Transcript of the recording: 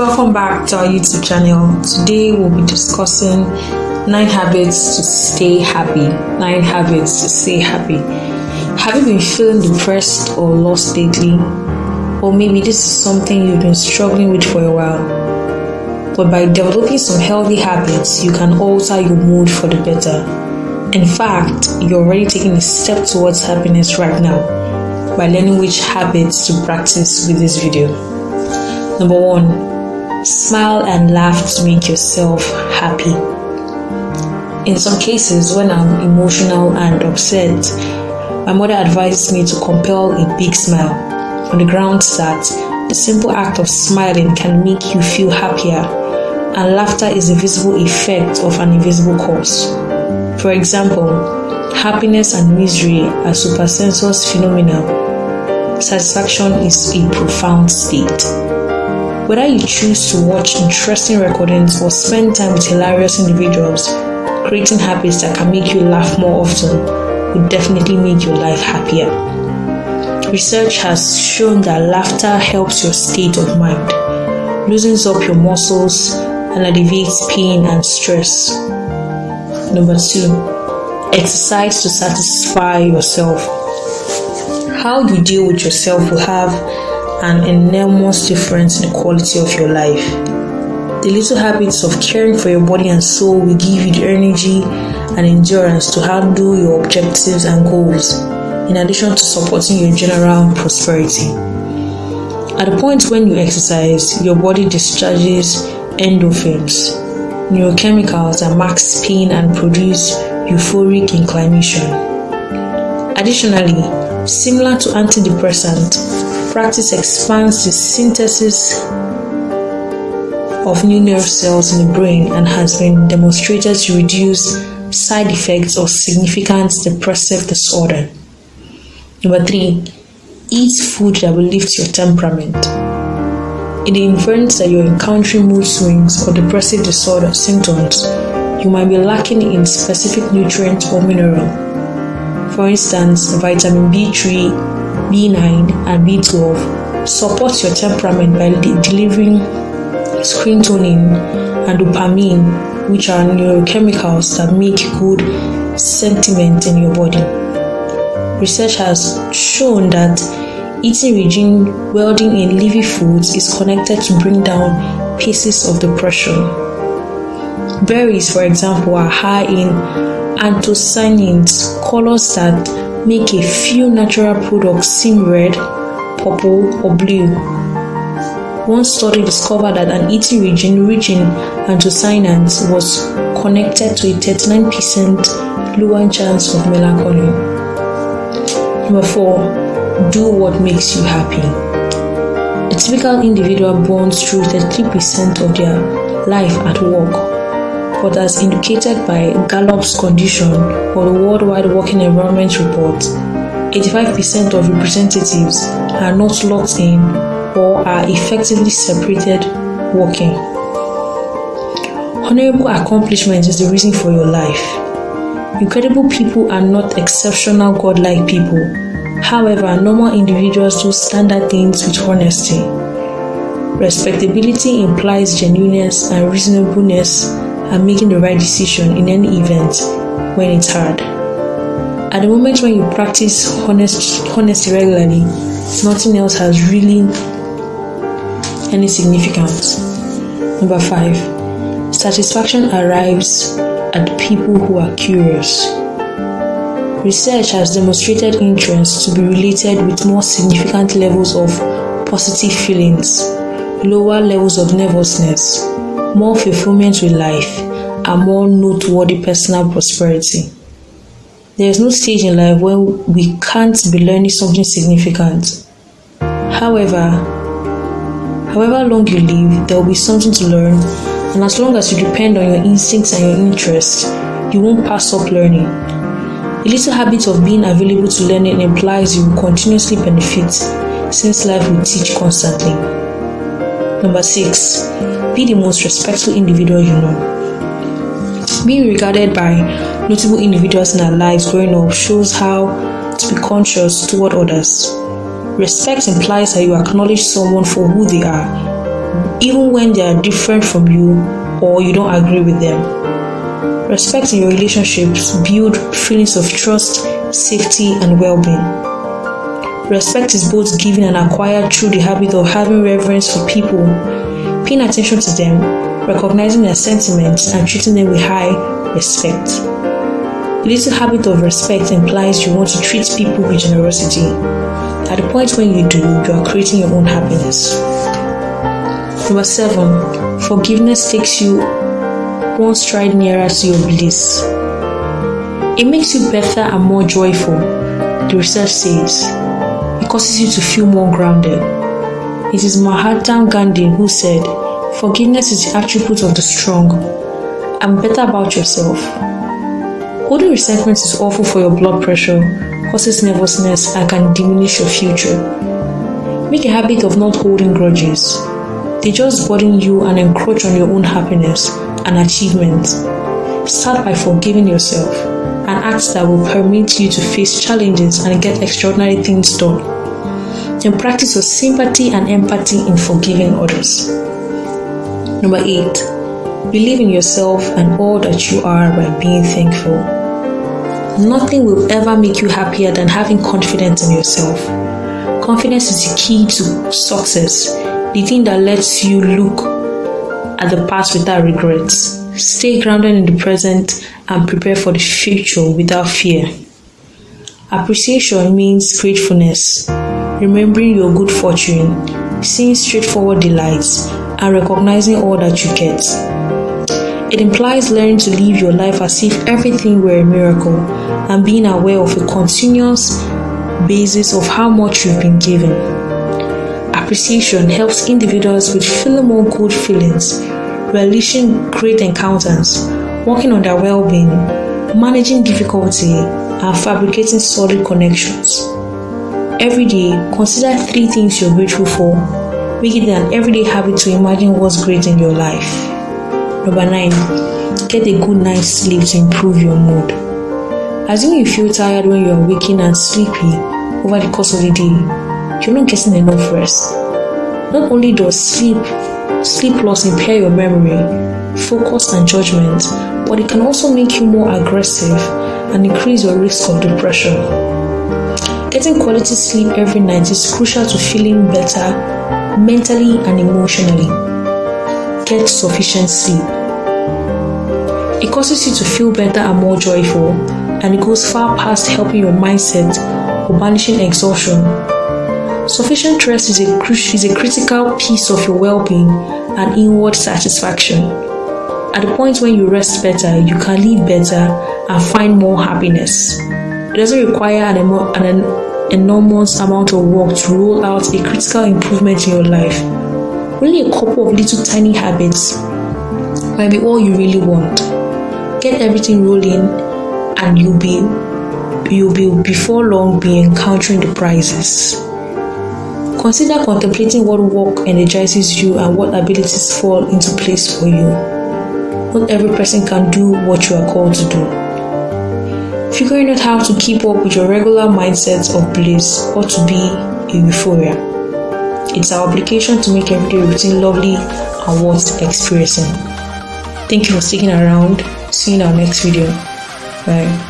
Welcome back to our YouTube channel. Today we'll be discussing 9 habits to stay happy. 9 habits to stay happy. Have you been feeling depressed or lost lately? Or maybe this is something you've been struggling with for a while. But by developing some healthy habits, you can alter your mood for the better. In fact, you're already taking a step towards happiness right now by learning which habits to practice with this video. Number one, smile and laugh to make yourself happy. In some cases, when I'm emotional and upset, my mother advises me to compel a big smile on the grounds that the simple act of smiling can make you feel happier, and laughter is a visible effect of an invisible cause. For example, happiness and misery are supersensuous phenomena. Satisfaction is a profound state. Whether you choose to watch interesting recordings or spend time with hilarious individuals, creating habits that can make you laugh more often will definitely make your life happier. Research has shown that laughter helps your state of mind, loosens up your muscles, and alleviates pain and stress. Number two, exercise to satisfy yourself. How you deal with yourself will have an enormous difference in the quality of your life. The little habits of caring for your body and soul will give you the energy and endurance to handle your objectives and goals, in addition to supporting your general prosperity. At the point when you exercise, your body discharges endorphins, neurochemicals that mask pain and produce euphoric inclination. Additionally, similar to antidepressant, practice expands the synthesis of new nerve cells in the brain and has been demonstrated to reduce side effects of significant depressive disorder. Number three, eat food that will lift your temperament. In the event that you're encountering mood swings or depressive disorder symptoms, you might be lacking in specific nutrient or mineral. For instance, vitamin B3 B9, and B12 support your temperament by delivering serotonin and dopamine, which are neurochemicals that make good sentiment in your body. Research has shown that eating regime welding in leafy foods is connected to bring down pieces of depression. Berries, for example, are high in anthocyanins, colors that make a few natural products seem red, purple, or blue. One study discovered that an eating region rich in anthocyanins was connected to a 39% lower chance of melancholy. Number 4. Do what makes you happy. A typical individual burns through 33% of their life at work but as indicated by Gallup's condition for the Worldwide Working Environment Report, 85% of representatives are not locked in or are effectively separated working. Honorable accomplishment is the reason for your life. Incredible people are not exceptional godlike people. However, normal individuals do standard things with honesty. Respectability implies genuineness and reasonableness and making the right decision in any event when it's hard. At the moment when you practice honest, honesty regularly, nothing else has really any significance. Number five, satisfaction arrives at people who are curious. Research has demonstrated interest to be related with more significant levels of positive feelings, lower levels of nervousness, more fulfillment with life, and more noteworthy personal prosperity. There is no stage in life when we can't be learning something significant. However, however long you live, there will be something to learn, and as long as you depend on your instincts and your interests, you won't pass up learning. A little habit of being available to learning implies you will continuously benefit since life will teach constantly. Number six, be the most respectful individual you know. Being regarded by notable individuals in our lives growing up shows how to be conscious toward others. Respect implies that you acknowledge someone for who they are, even when they are different from you or you don't agree with them. Respect in your relationships build feelings of trust, safety, and well-being. Respect is both given and acquired through the habit of having reverence for people, paying attention to them, recognizing their sentiments, and treating them with high respect. The little habit of respect implies you want to treat people with generosity. At the point when you do, you are creating your own happiness. Number seven, forgiveness takes you one stride nearer to your bliss. It makes you better and more joyful, the research says. Causes you to feel more grounded. It is Mahatma Gandhi who said, Forgiveness is the attribute of the strong. And better about yourself. Holding resentment is awful for your blood pressure, causes nervousness, and can diminish your future. Make a habit of not holding grudges. They just burden you and encroach on your own happiness and achievement. Start by forgiving yourself, an act that will permit you to face challenges and get extraordinary things done. Then practice your sympathy and empathy in forgiving others. Number 8. Believe in yourself and all that you are by being thankful. Nothing will ever make you happier than having confidence in yourself. Confidence is the key to success, the thing that lets you look at the past without regrets. Stay grounded in the present and prepare for the future without fear. Appreciation means gratefulness, remembering your good fortune, seeing straightforward delights, and recognizing all that you get. It implies learning to live your life as if everything were a miracle and being aware of a continuous basis of how much you've been given. Appreciation helps individuals with feeling more good feelings relishing great encounters, working on their well being, managing difficulty, and fabricating solid connections. Every day, consider three things you're grateful for. Make it an everyday habit to imagine what's great in your life. Number nine, get a good night's sleep to improve your mood. Assume you feel tired when you are waking and sleepy over the course of the day, you're not getting enough rest. Not only does sleep Sleep loss impair your memory, focus, and judgment, but it can also make you more aggressive and increase your risk of depression. Getting quality sleep every night is crucial to feeling better mentally and emotionally. Get sufficient sleep. It causes you to feel better and more joyful, and it goes far past helping your mindset or banishing exhaustion Sufficient rest is a, is a critical piece of your well being and inward satisfaction. At the point when you rest better, you can live better and find more happiness. It doesn't require an, an enormous amount of work to roll out a critical improvement in your life. Only a couple of little tiny habits might be all you really want. Get everything rolling, and you'll be you'll be before long be encountering the prizes. Consider contemplating what work energizes you and what abilities fall into place for you. Not every person can do what you are called to do. Figuring out how to keep up with your regular mindset of bliss or to be euphoria. It's our obligation to make everyday routine lovely and worth experiencing. Thank you for sticking around. See you in our next video. Bye.